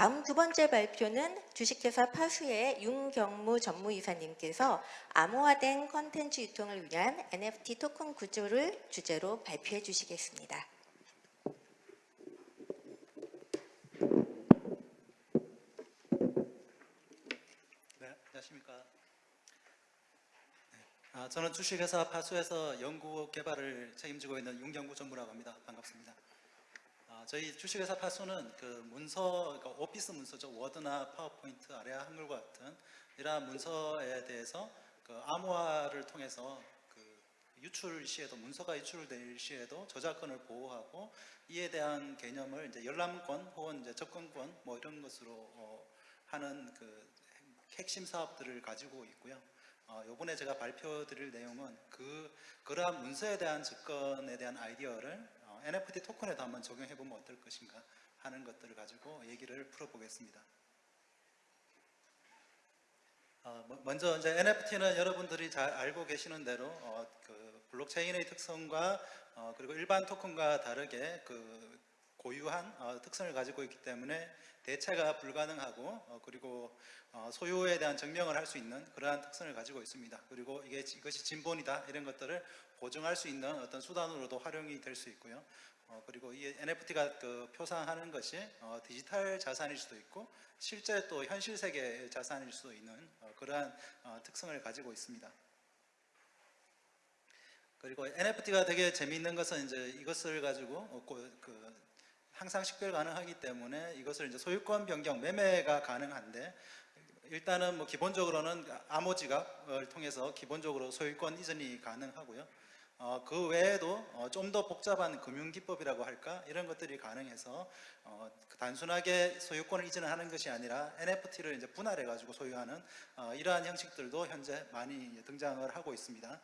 다음 두 번째 발표는 주식회사 파수의 윤경무 전무이사님께서 암호화된 컨텐츠 유통을 위한 NFT 토큰 구조를 주제로 발표해 주시겠습니다. 네, 안녕하십니까. 네, 아, 저는 주식회사 파수에서 연구 개발을 책임지고 있는 윤경구 전무라고 합니다. 반갑습니다. 아, 저희 주식회사 파수는 그 문서, 그러니까 오피스 문서죠. 워드나 파워포인트, 아래아 한글과 같은 이러한 문서에 대해서 그 암호화를 통해서 그 유출 시에도 문서가 유출될 시에도 저작권을 보호하고 이에 대한 개념을 이제 열람권 혹은 이제 접근권 뭐 이런 것으로 어, 하는 그 핵심 사업들을 가지고 있고요. 어, 이번에 제가 발표 드릴 내용은 그 그러한 문서에 대한 접근에 대한 아이디어를 어, NFT 토큰에도 한번 적용해 보면 어떨 것인가 하는 것들을 가지고 얘기를 풀어보겠습니다. 어, 뭐- 먼저 이제 NFT는 여러분들이 잘 알고 계시는 대로 어, 그 블록체인의 특성과 어, 그리고 일반 토큰과 다르게 그 고유한 어, 특성을 가지고 있기 때문에 대체가 불가능하고 어, 그리고 어, 소유에 대한 증명을 할 수 있는 그러한 특성을 가지고 있습니다. 그리고 이게 이것이 진본이다 이런 것들을 보증할 수 있는 어떤 수단으로도 활용이 될 수 있고요. 어, 그리고 이 NFT가 그 표상하는 것이 어, 디지털 자산일 수도 있고 실제 또 현실 세계의 자산일 수도 있는 어, 그러한 어, 특성을 가지고 있습니다. 그리고 NFT가 되게 재미있는 것은 이제 이것을 가지고 그 항상 식별 가능하기 때문에 이것을 이제 소유권 변경 매매가 가능한데 일단은 뭐 기본적으로는 암호지갑을 통해서 기본적으로 소유권 이전이 가능하고요. 어, 그 외에도 어, 좀 더 복잡한 금융기법이라고 할까 이런 것들이 가능해서 어, 그 단순하게 소유권을 이전하는 것이 아니라 NFT를 이제 분할해 가지고 소유하는 어, 이러한 형식들도 현재 많이 등장을 하고 있습니다.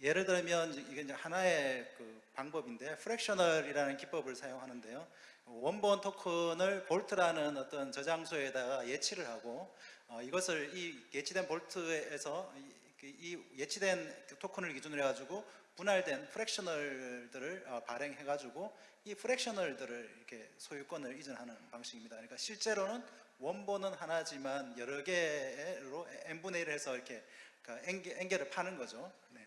그 예를 들면 이게 이제 하나의 그 방법인데 프랙셔널이라는 기법을 사용하는데요. 원본 토큰을 볼트라는 어떤 저장소에다가 예치를 하고 어, 이것을 이 예치된 볼트에서 이, 그이 예치된 그 토큰을 기준으로 해가지고 분할된 프랙셔널들을 어, 발행해가지고 이 프랙셔널들을 이렇게 소유권을 이전하는 방식입니다. 그러니까 실제로는 원본은 하나지만 여러 개로 n 분의 1을 해서 이렇게 그 n 개, n 개를 파는 거죠. 네.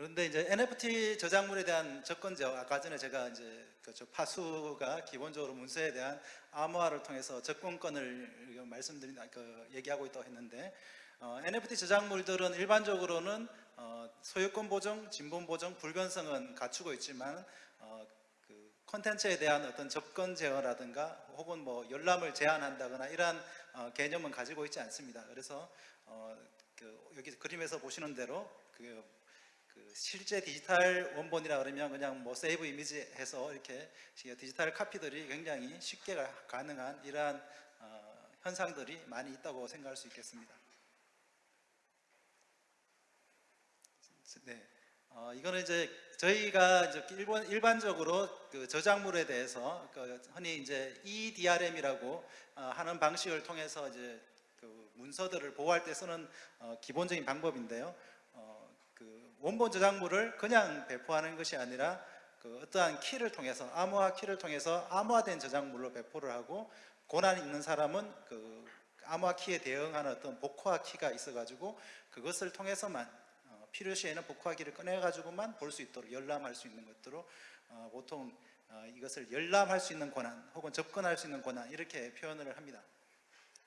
그런데 이제 NFT 저작물에 대한 접근 제어, 아까 전에 제가 이제 그저 파수가 기본적으로 문서에 대한 암호화를 통해서 접근권을 말씀드린, 그 얘기하고 있다고 했는데, 어, NFT 저작물들은 일반적으로는 어, 소유권 보정, 진본 보정, 불변성은 갖추고 있지만, 어, 그 콘텐츠에 대한 어떤 접근 제어라든가 혹은 뭐 열람을 제한한다거나 이러한 어, 개념은 가지고 있지 않습니다. 그래서 어, 그 여기 그림에서 보시는 대로 그 그 실제 디지털 원본이라 그러면 그냥 뭐 세이브 이미지 해서 이렇게 디지털 카피들이 굉장히 쉽게 가- 가능한 이러한 어, 현상들이 많이 있다고 생각할 수 있겠습니다. 네, 어, 이거는 이제 저희가 이제 일본 일반적으로 그 저작물에 대해서 그 흔히 이제 EDRM이라고 어, 하는 방식을 통해서 이제 그 문서들을 보호할 때 쓰는 어, 기본적인 방법인데요. 원본 저작물을 그냥 배포하는 것이 아니라 그 어떠한 키를 통해서 암호화 키를 통해서 암호화된 저작물로 배포를 하고 고난 있는 사람은 그 암호화 키에 대응하는 어떤 복호화 키가 있어가지고 그것을 통해서만 어, 필요시에는 복호화 키를 꺼내가지고만 볼 수 있도록 열람할 수 있는 것들로 어, 보통 어, 이것을 열람할 수 있는 권한 혹은 접근할 수 있는 권한 이렇게 표현을 합니다.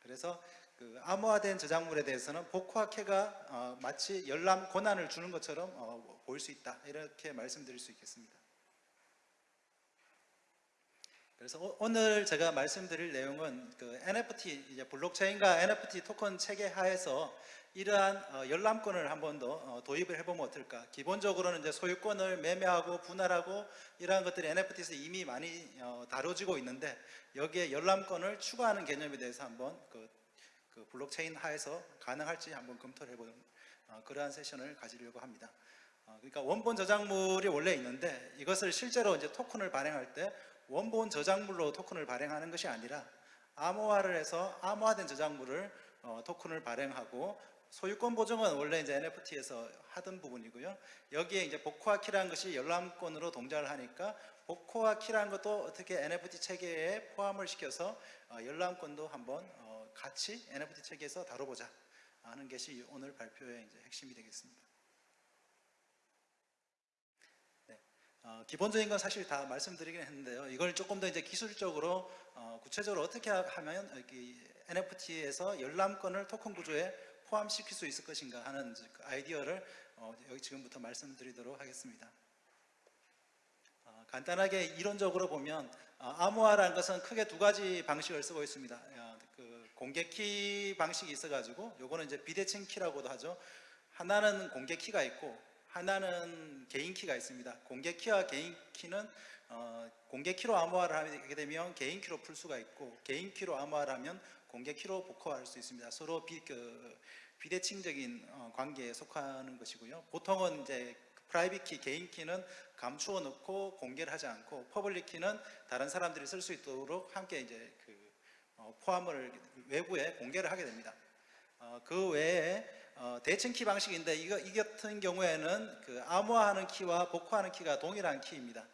그래서 그 암호화된 저작물에 대해서는 복화캐가 어, 마치 열람 권한을 주는 것처럼 어, 보일 수 있다 이렇게 말씀드릴 수 있겠습니다. 그래서 오- 오늘 제가 말씀드릴 내용은 그 NFT 이제 블록체인과 NFT 토큰 체계 하에서 이러한 어, 열람권을 한 번더 어, 도입을 해보면 어떨까? 기본적으로는 이제 소유권을 매매하고 분할하고 이러한 것들이 NFT에서 이미 많이 어, 다뤄지고 있는데 여기에 열람권을 추가하는 개념에 대해서 한번 그, 그 블록체인 하에서 가능할지 한번 검토를 해보는 어, 그러한 세션을 가지려고 합니다. 어, 그러니까 원본 저작물이 원래 있는데 이것을 실제로 이제 토큰을 발행할 때 원본 저작물로 토큰을 발행하는 것이 아니라 암호화를 해서 암호화된 저작물을 어, 토큰을 발행하고 소유권 보증은 원래 이제 NFT에서 하던 부분이고요. 여기에 이제 복호화 키라는 것이 열람권으로 동작을 하니까 복호화 키라는 것도 어떻게 NFT 체계에 포함을 시켜서 어, 열람권도 한번 어, 같이 NFT 체계에서 다뤄보자 하는 것이 오늘 발표의 이제 핵심이 되겠습니다. 네, 어, 기본적인 건 사실 다 말씀드리긴 했는데요. 이걸 조금 더 이제 기술적으로 어, 구체적으로 어떻게 하면 이 NFT에서 열람권을 토큰 구조에 포함시킬 수 있을 것인가 하는 그 아이디어를 어, 여기 지금부터 말씀드리도록 하겠습니다. 어, 간단하게 이론적으로 보면 어, 암호화라는 것은 크게 두 가지 방식을 쓰고 있습니다. 공개 키 방식이 있어가지고 요거는 이제 비대칭 키라고도 하죠. 하나는 공개 키가 있고 하나는 개인 키가 있습니다. 공개 키와 개인 키는 어, 공개 키로 암호화를 하게 되면 개인 키로 풀 수가 있고 개인 키로 암호화를 하면 공개 키로 복호할 수 있습니다. 서로 비, 그, 비대칭적인 어, 관계에 속하는 것이고요. 보통은 이제 private key, 개인 키는 감추어 놓고 공개를 하지 않고 public key는 다른 사람들이 쓸 수 있도록 함께 이제 그 어, 포함을 외부에 공개를 하게 됩니다. 어, 그 외에 어, 대칭 키 방식인데 이거 이 같은 경우에는 그 암호화하는 키와 복호하는 키가 동일한 키입니다.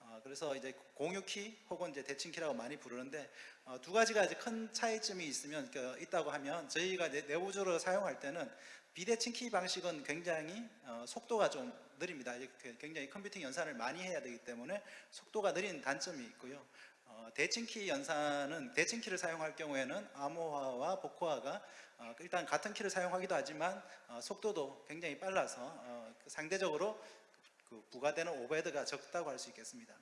어, 그래서 이제 공유 키 혹은 이제 대칭 키라고 많이 부르는데 어, 두 가지가 이제 큰 차이점이 있으면 그, 있다고 하면 저희가 내부적으로 사용할 때는 비대칭 키 방식은 굉장히 어, 속도가 좀 느립니다. 굉장히 computing 연산을 많이 해야 되기 때문에 속도가 느린 단점이 있고요. 어, 대칭 키 연산은 대칭 키를 사용할 경우에는 암호화와 복호화가 어, 일단 같은 키를 사용하기도 하지만 어, 속도도 굉장히 빨라서 어, 그 상대적으로 그 부과되는 overhead가 적다고 할 수 있겠습니다.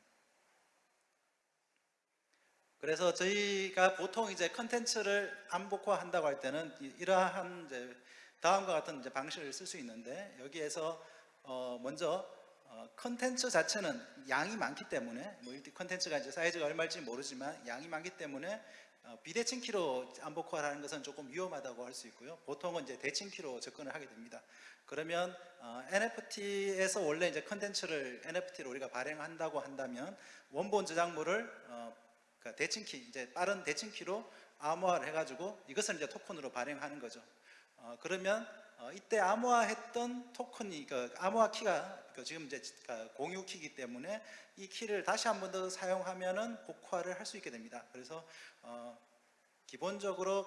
그래서 저희가 보통 이제 컨텐츠를 암복화한다고 할 때는 이- 이러한 이제 다음과 같은 이제 방식을 쓸 수 있는데 여기에서 어 먼저 어 컨텐츠 자체는 양이 많기 때문에 뭐 컨텐츠가 이제 사이즈가 얼마일지 모르지만 양이 많기 때문에 어 비대칭 키로 암복화를 하는 것은 조금 위험하다고 할 수 있고요. 보통은 이제 대칭 키로 접근을 하게 됩니다. 그러면 어 NFT에서 원래 이제 컨텐츠를 NFT로 우리가 발행한다고 한다면 원본 저작물을 어 그러니까 대칭 키 이제 빠른 대칭 키로 암호화를 해가지고 이것을 이제 토큰으로 발행하는 거죠. 어, 그러면 어, 이때 암호화했던 토큰이 그 암호화 키가 그 지금 이제 그 공유 키이기 때문에 이 키를 다시 한 번 더 사용하면은 복화를 할 수 있게 됩니다. 그래서 어, 기본적으로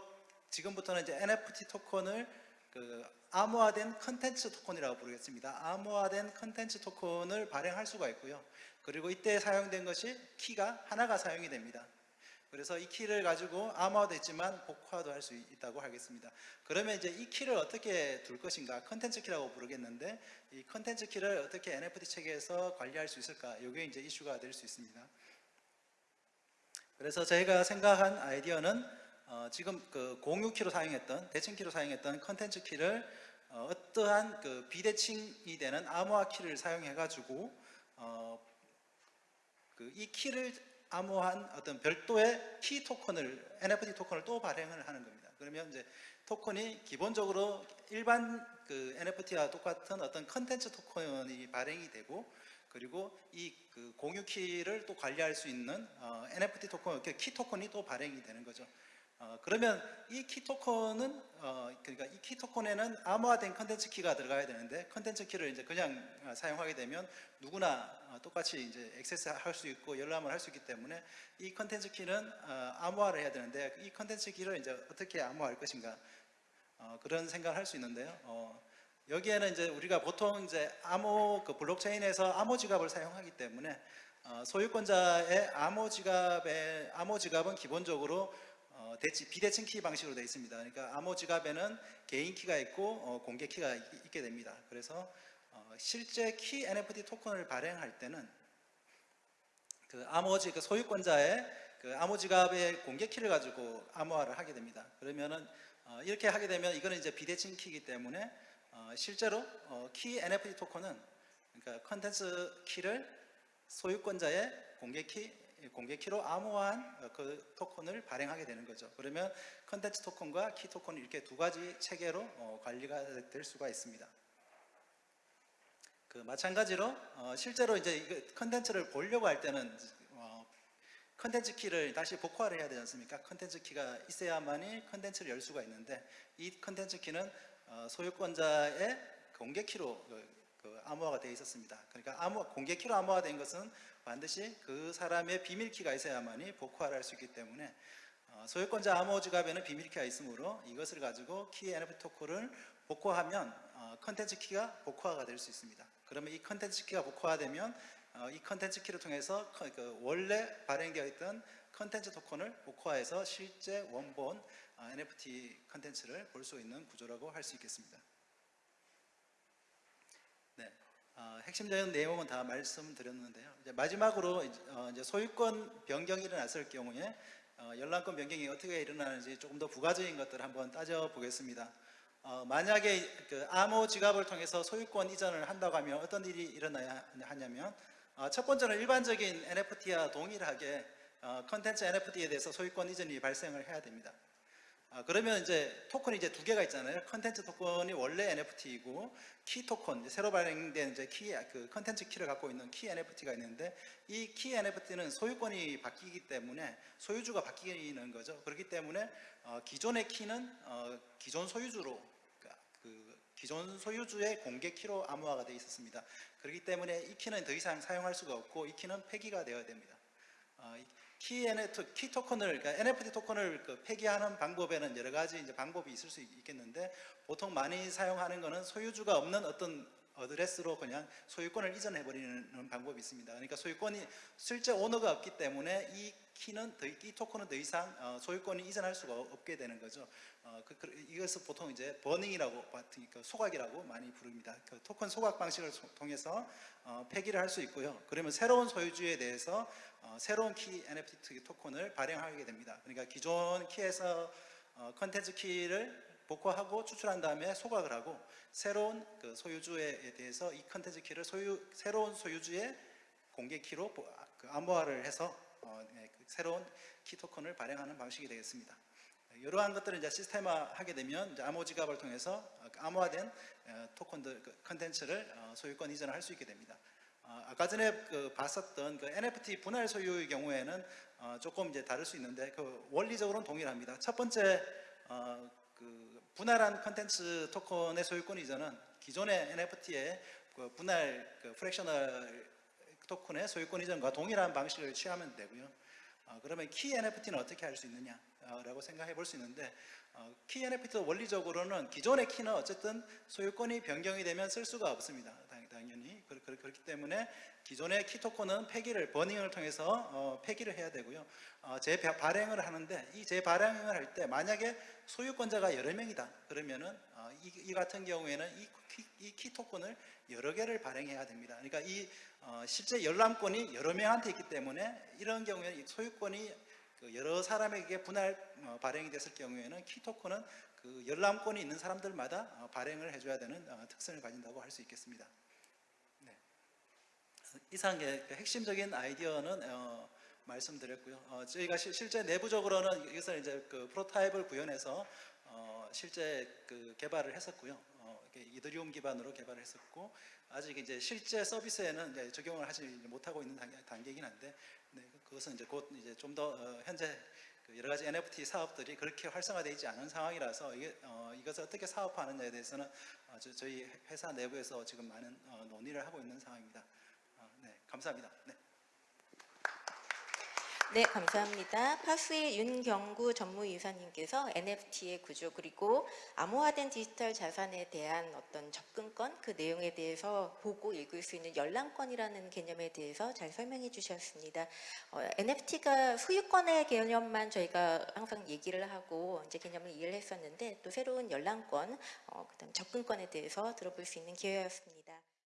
지금부터는 이제 NFT 토큰을 그 암호화된 컨텐츠 토큰이라고 부르겠습니다. 암호화된 컨텐츠 토큰을 발행할 수가 있고요. 그리고 이때 사용된 것이 키가 하나가 사용이 됩니다. 그래서 이 키를 가지고 암호화도 있지만 복화도 할 수 있다고 하겠습니다. 그러면 이제 이 키를 어떻게 둘 것인가? 컨텐츠 키라고 부르겠는데 이 컨텐츠 키를 어떻게 NFT 체계에서 관리할 수 있을까? 이게 이제 이슈가 될 수 있습니다. 그래서 저희가 생각한 아이디어는 어, 지금 그 공유 키로 사용했던 대칭 키로 사용했던 컨텐츠 키를 어, 떠한 그 비대칭이 되는 암호화 키를 사용해 가지고 어, 그 이 키를 암호한 어떤 별도의 키 토큰을 NFT 토큰을 또 발행을 하는 겁니다. 그러면 이제 토큰이 기본적으로 일반 그 NFT와 똑같은 어떤 컨텐츠 토큰이 발행이 되고 그리고 이 그 공유 키를 또 관리할 수 있는 어, NFT 토큰, 키 토큰이 또 발행이 되는 거죠. 어, 그러면 이 키 토큰은 어, 그러니까 이 키 토큰에는 암호화된 컨텐츠 키가 들어가야 되는데 컨텐츠 키를 이제 그냥 어, 사용하게 되면 누구나 어, 똑같이 이제 액세스 할 수 있고 열람을 할 수 있기 때문에 이 컨텐츠 키는 어, 암호화를 해야 되는데 이 컨텐츠 키를 이제 어떻게 암호화할 것인가 어, 그런 생각을 할 수 있는데요. 어, 여기에는 이제 우리가 보통 이제 암호 그 블록체인에서 암호 지갑을 사용하기 때문에 어, 소유권자의 암호 지갑의 암호 지갑은 기본적으로 어, 대치, 비대칭 키 방식으로 되어 있습니다. 그러니까 암호 지갑에는 개인 키가 있고 어, 공개 키가 있, 게 됩니다. 그래서 어, 실제 키 NFT 토큰을 발행할 때는 그 암호지 그 소유권자의 그 암호 지갑의 공개 키를 가지고 암호화를 하게 됩니다. 그러면은 어, 이렇게 하게 되면 이거는 이제 비대칭 키이기 때문에 어, 실제로 어, 키 NFT 토큰은 그러니까 컨텐츠 키를 소유권자의 공개 키 공개 키로 암호화한 어, 그 토큰을 발행하게 되는 거죠. 그러면 컨텐츠 토큰과 키 토큰 이렇게 두 가지 체계로 어, 관리가 될 수가 있습니다. 그 마찬가지로 어, 실제로 이제 컨텐츠를 보려고 할 때는 어, 컨텐츠 키를 다시 복호화를 해야 되지 않습니까? 컨텐츠 키가 있어야만이 컨텐츠를 열 수가 있는데 이 컨텐츠 키는 어, 소유권자의 공개 키로 그, 그 암호화가 되어 있었습니다. 그러니까 암호, 공개 키로 암호화 된 것은 반드시 그 사람의 비밀 키가 있어야만이 복호화를 할 수 있기 때문에 어, 소유권자 암호 지갑에는 비밀 키가 있으므로 이것을 가지고 키 NFT 토큰을 복호하면 어, 컨텐츠 키가 복호화가 될 수 있습니다. 그러면 이 컨텐츠 키가 복호화되면 어, 이 컨텐츠 키를 통해서 커- 그 원래 발행되어 있던 컨텐츠 토큰을 복호화해서 실제 원본 어, NFT 컨텐츠를 볼 수 있는 구조라고 할 수 있겠습니다. 네, 어, 핵심적인 내용은 다 말씀드렸는데요. 이제 마지막으로 어, 이제 소유권 변경이 일어났을 경우에 어, 열람권 변경이 어떻게 일어나는지 조금 더 부가적인 것들을 한번 따져 보겠습니다. 어, 만약에 그 암호 지갑을 통해서 소유권 이전을 한다고 하면 어떤 일이 일어나야 하냐면 어, 첫 번째는 일반적인 NFT와 동일하게 어, 컨텐츠 NFT에 대해서 소유권 이전이 발생을 해야 됩니다. 아, 그러면 이제 토큰이 이제 두 개가 있잖아요. 컨텐츠 토큰이 원래 NFT이고 키 토큰, 새로 발행된 이제 키, 그 컨텐츠 키를 갖고 있는 키 NFT가 있는데 이 키 NFT는 소유권이 바뀌기 때문에 소유주가 바뀌는 거죠. 그렇기 때문에 어, 기존의 키는 어, 기존 소유주로 그- 그 기존 소유주의 공개 키로 암호화가 되어 있었습니다. 그렇기 때문에 이 키는 더 이상 사용할 수가 없고 이 키는 폐기가 되어야 됩니다. 어, 이 키 키 토큰을, 그러니까 NFT 토큰을 그 폐기하는 방법에는 여러 가지 이제 방법이 있을 수 있겠는데 보통 많이 사용하는 것은 소유주가 없는 어떤 어드레스로 그냥 소유권을 이전해 버리는 방법이 있습니다. 그러니까 소유권이 실제 오너가 없기 때문에 이 키는 더, 이 토큰은 더 이상 어, 소유권이 이전할 수가 없게 되는 거죠. 어, 그, 그, 이것을 보통 이제 burning이라고 같은 그 소각이라고 많이 부릅니다. 그 토큰 소각 방식을 소- 통해서 어, 폐기를 할 수 있고요. 그러면 새로운 소유주에 대해서 어, 새로운 키 NFT 토큰을 발행하게 됩니다. 그러니까 기존 키에서 어, 컨텐츠 키를 복구하고 추출한 다음에 소각을 하고 새로운 그 소유주에 대해서 이 컨텐츠 키를 소유 새로운 소유주의 공개 키로 보- 아, 그 암호화를 해서 새로운 키 토큰을 발행하는 방식이 되겠습니다. 이러한 것들을 이제 시스템화하게 되면 암호 지갑을 통해서 어, 그 암호화된 어, 토큰들 그 컨텐츠를 어, 소유권 이전을 할 수 있게 됩니다. 어, 아까 전에 그 봤었던 그 NFT 분할 소유의 경우에는 어, 조금 이제 다를 수 있는데 그 원리적으로는 동일합니다. 첫 번째 어, 그 분할한 컨텐츠 토큰의 소유권 이전은 기존의 NFT의 그 분할 그 fractional 토큰의 소유권 이전과 동일한 방식을 취하면 되고요. 어, 그러면 키 NFT는 어떻게 할 수 있느냐라고 생각해 볼 수 있는데 어, 키 NFT도 원리적으로는 기존의 키는 어쨌든 소유권이 변경이 되면 쓸 수가 없습니다. 당- 당연히 그- 그- 그렇기 때문에 기존의 키 토큰은 폐기를 burning을 통해서 어, 폐기를 해야 되고요. 어, 재발행을 하는데 이 재발행을 할 때 만약에 소유권자가 여러 명이다 그러면은 어, 이, 이 같은 경우에는 이 키, 이 키 토큰을 여러 개를 발행해야 됩니다. 그러니까 이 어, 실제 열람권이 여러 명한테 있기 때문에 이런 경우에 이 소유권이 그 여러 사람에게 분할 어, 발행이 됐을 경우에는 키 토큰은 그 열람권이 있는 사람들마다 어, 발행을 해줘야 되는 어, 특성을 가진다고 할 수 있겠습니다. 네. 이상의 그 핵심적인 아이디어는 어, 말씀드렸고요. 어, 저희가 시- 실제 내부적으로는 이것을 이제 그 프로타입을 구현해서 어, 실제 그 개발을 했었고요. 어, 이더리움 기반으로 개발을 했었고 아직 이제 실제 서비스에는 이제 적용을 하지 못하고 있는 단계, 단계이긴 한데 네, 그- 그것은 이제 곧 이제 좀더 어, 현재 그 여러 가지 NFT 사업들이 그렇게 활성화되어 있지 않은 상황이라서 이게 어, 이것을 어떻게 사업화하느냐에 대해서는 어, 저, 저희 회사 내부에서 지금 많은 어, 논의를 하고 있는 상황입니다. 어, 네, 감사합니다. 네. 네, 감사합니다. 파수의 윤경구 전무이사님께서 NFT의 구조 그리고 암호화된 디지털 자산에 대한 어떤 접근권 그 내용에 대해서 보고 읽을 수 있는 열람권이라는 개념에 대해서 잘 설명해 주셨습니다. NFT가 소유권의 개념만 저희가 항상 얘기를 하고 이제 개념을 이해를 했었는데 또 새로운 열람권, 어, 그다음 접근권에 대해서 들어볼 수 있는 기회였습니다.